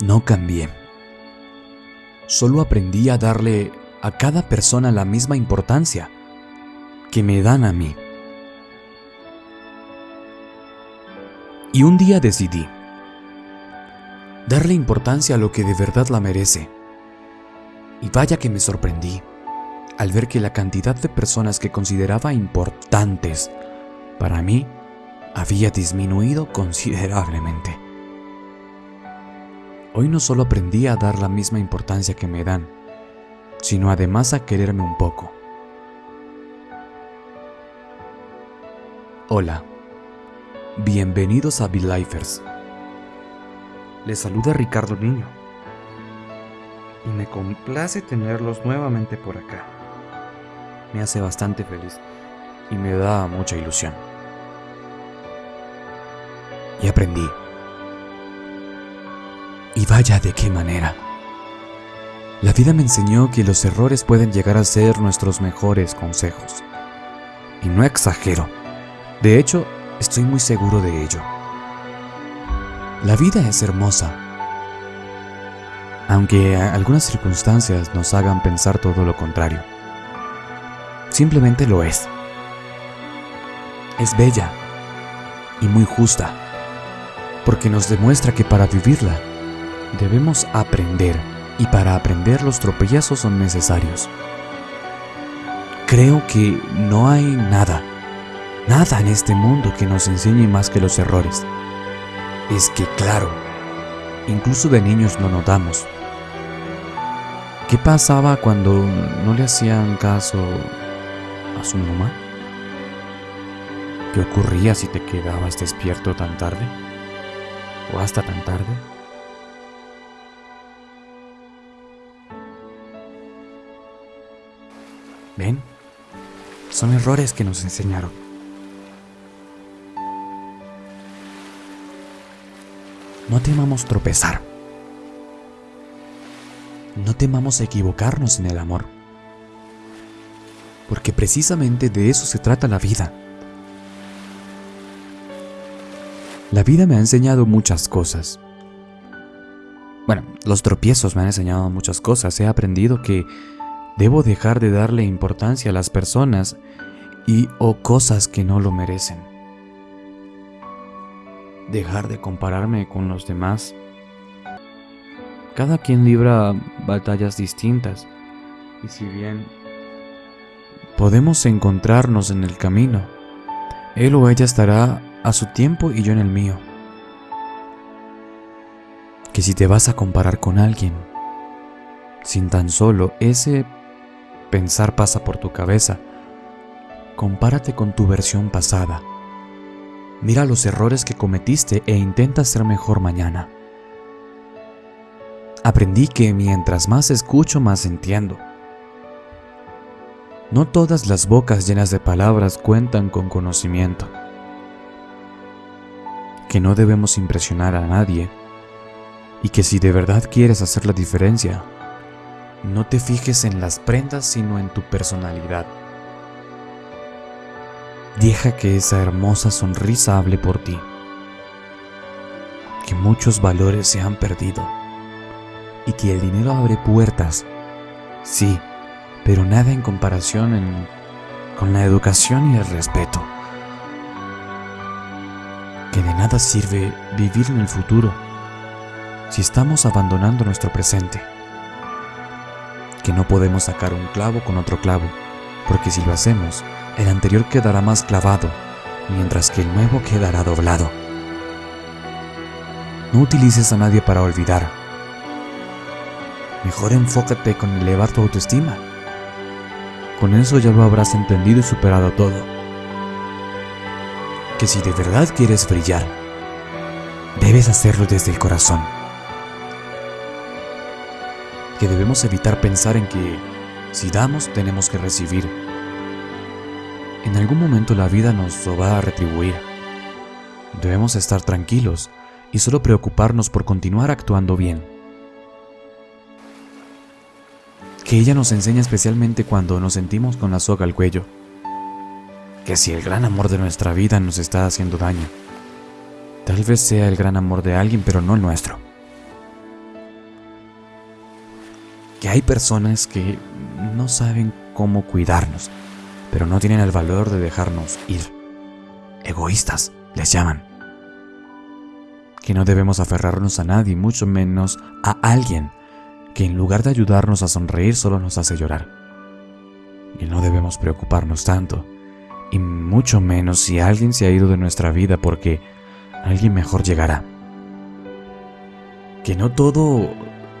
No cambié. Solo aprendí a darle a cada persona la misma importancia que me dan a mí. Y un día decidí darle importancia a lo que de verdad la merece. Y vaya que me sorprendí al ver que la cantidad de personas que consideraba importantes para mí había disminuido considerablemente. Hoy no solo aprendí a dar la misma importancia que me dan, sino además a quererme un poco. Hola, bienvenidos a Lifers. Les saluda Ricardo Niño y me complace tenerlos nuevamente por acá. Me hace bastante feliz y me da mucha ilusión. Y aprendí. Y vaya de qué manera. La vida me enseñó que los errores pueden llegar a ser nuestros mejores consejos. Y no exagero. De hecho, estoy muy seguro de ello. La vida es hermosa. Aunque algunas circunstancias nos hagan pensar todo lo contrario. Simplemente lo es. Es bella y muy justa, porque nos demuestra que para vivirla debemos aprender y para aprender los tropiezos son necesarios. Creo que no hay nada, nada en este mundo que nos enseñe más que los errores. Es que claro, incluso de niños no notamos. ¿Qué pasaba cuando no le hacían caso a su mamá? ¿Qué ocurría si te quedabas despierto tan tarde? ¿O hasta tan tarde? ¿Ven? Son errores que nos enseñaron. No temamos tropezar. No temamos equivocarnos en el amor. Porque precisamente de eso se trata la vida. La vida me ha enseñado muchas cosas. Bueno, los tropiezos me han enseñado muchas cosas. He aprendido que debo dejar de darle importancia a las personas y o cosas que no lo merecen. Dejar de compararme con los demás. Cada quien libra batallas distintas y si bien podemos encontrarnos en el camino, él o ella estará a su tiempo y yo en el mío. Que si te vas a comparar con alguien, sin tan solo ese pensar pasa por tu cabeza, compárate con tu versión pasada. Mira los errores que cometiste e intenta ser mejor mañana. Aprendí que mientras más escucho, más entiendo. No todas las bocas llenas de palabras cuentan con conocimiento que no debemos impresionar a nadie y que si de verdad quieres hacer la diferencia, no te fijes en las prendas sino en tu personalidad. Deja que esa hermosa sonrisa hable por ti. Que muchos valores se han perdido y que el dinero abre puertas, sí, pero nada en comparación con la educación y el respeto que de nada sirve vivir en el futuro si estamos abandonando nuestro presente. Que no podemos sacar un clavo con otro clavo, porque si lo hacemos, el anterior quedará más clavado, mientras que el nuevo quedará doblado. No utilices a nadie para olvidar. Mejor enfócate con elevar tu autoestima. Con eso ya lo habrás entendido y superado todo que si de verdad quieres brillar, debes hacerlo desde el corazón. Que debemos evitar pensar en que si damos tenemos que recibir. En algún momento la vida nos lo va a retribuir. Debemos estar tranquilos y solo preocuparnos por continuar actuando bien. Que ella nos enseña especialmente cuando nos sentimos con la soga al cuello que si el gran amor de nuestra vida nos está haciendo daño, tal vez sea el gran amor de alguien, pero no el nuestro. Que hay personas que no saben cómo cuidarnos, pero no tienen el valor de dejarnos ir. Egoístas, les llaman. Que no debemos aferrarnos a nadie, mucho menos a alguien que en lugar de ayudarnos a sonreír solo nos hace llorar. Y no debemos preocuparnos tanto, y mucho menos si alguien se ha ido de nuestra vida porque alguien mejor llegará. Que no todo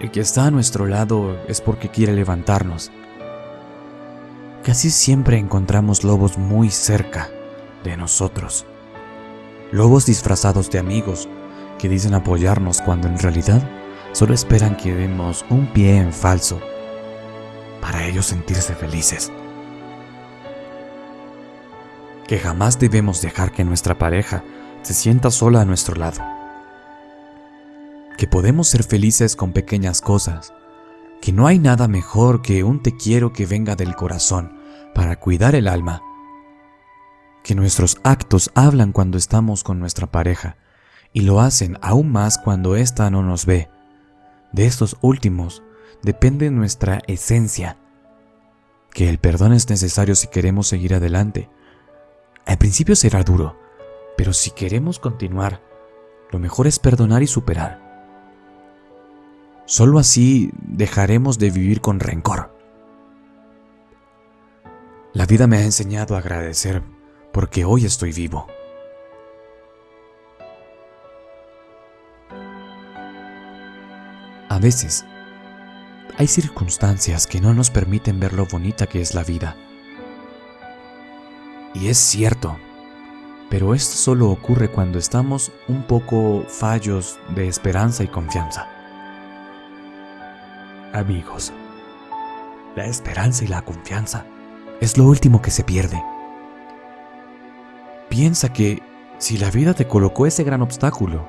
el que está a nuestro lado es porque quiere levantarnos. Casi siempre encontramos lobos muy cerca de nosotros. Lobos disfrazados de amigos que dicen apoyarnos cuando en realidad solo esperan que demos un pie en falso para ellos sentirse felices. Que jamás debemos dejar que nuestra pareja se sienta sola a nuestro lado que podemos ser felices con pequeñas cosas, que no hay nada mejor que un te quiero que venga del corazón para cuidar el alma, que nuestros actos hablan cuando estamos con nuestra pareja y lo hacen aún más cuando ésta no nos ve. De estos últimos depende nuestra esencia, que el perdón es necesario si queremos seguir adelante. Al principio será duro, pero si queremos continuar, lo mejor es perdonar y superar. Solo así dejaremos de vivir con rencor. La vida me ha enseñado a agradecer porque hoy estoy vivo. A veces, hay circunstancias que no nos permiten ver lo bonita que es la vida. Y es cierto, pero esto solo ocurre cuando estamos un poco fallos de esperanza y confianza amigos. La esperanza y la confianza es lo último que se pierde. Piensa que si la vida te colocó ese gran obstáculo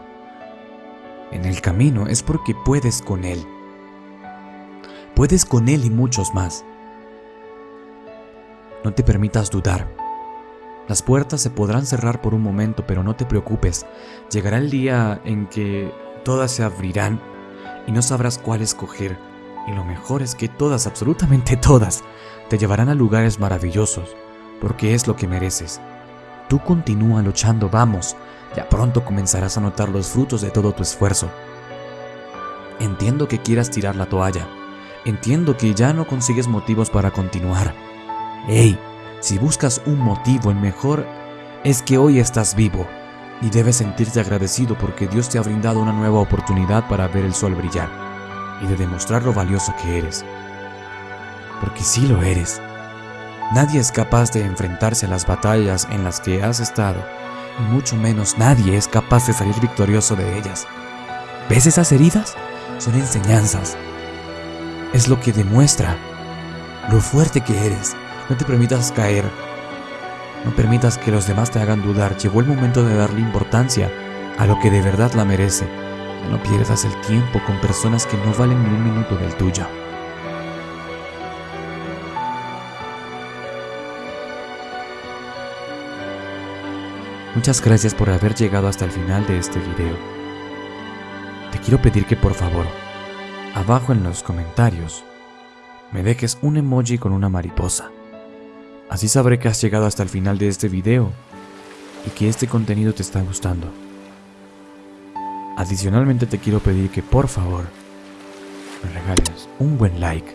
en el camino es porque puedes con él. Puedes con él y muchos más. No te permitas dudar. Las puertas se podrán cerrar por un momento, pero no te preocupes. Llegará el día en que todas se abrirán y no sabrás cuál escoger y lo mejor es que todas, absolutamente todas, te llevarán a lugares maravillosos, porque es lo que mereces. Tú continúa luchando, vamos, ya pronto comenzarás a notar los frutos de todo tu esfuerzo. Entiendo que quieras tirar la toalla, entiendo que ya no consigues motivos para continuar. Hey, si buscas un motivo, el mejor es que hoy estás vivo y debes sentirte agradecido porque Dios te ha brindado una nueva oportunidad para ver el sol brillar y de demostrar lo valioso que eres. Porque sí lo eres. Nadie es capaz de enfrentarse a las batallas en las que has estado, y mucho menos nadie es capaz de salir victorioso de ellas. ¿Ves esas heridas? Son enseñanzas. Es lo que demuestra lo fuerte que eres. No te permitas caer. No permitas que los demás te hagan dudar. Llegó el momento de darle importancia a lo que de verdad la merece no pierdas el tiempo con personas que no valen ni un minuto del tuyo. Muchas gracias por haber llegado hasta el final de este video. Te quiero pedir que por favor, abajo en los comentarios, me dejes un emoji con una mariposa. Así sabré que has llegado hasta el final de este video y que este contenido te está gustando. Adicionalmente te quiero pedir que por favor me regales un buen like,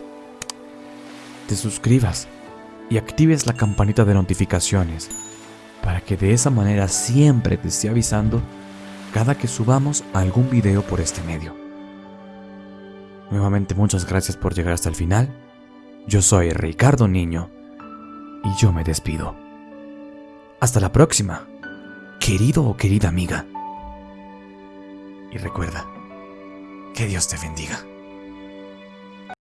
te suscribas y actives la campanita de notificaciones para que de esa manera siempre te esté avisando cada que subamos algún video por este medio. Nuevamente muchas gracias por llegar hasta el final. Yo soy Ricardo Niño y yo me despido. Hasta la próxima, querido o querida amiga. Y recuerda, que Dios te bendiga.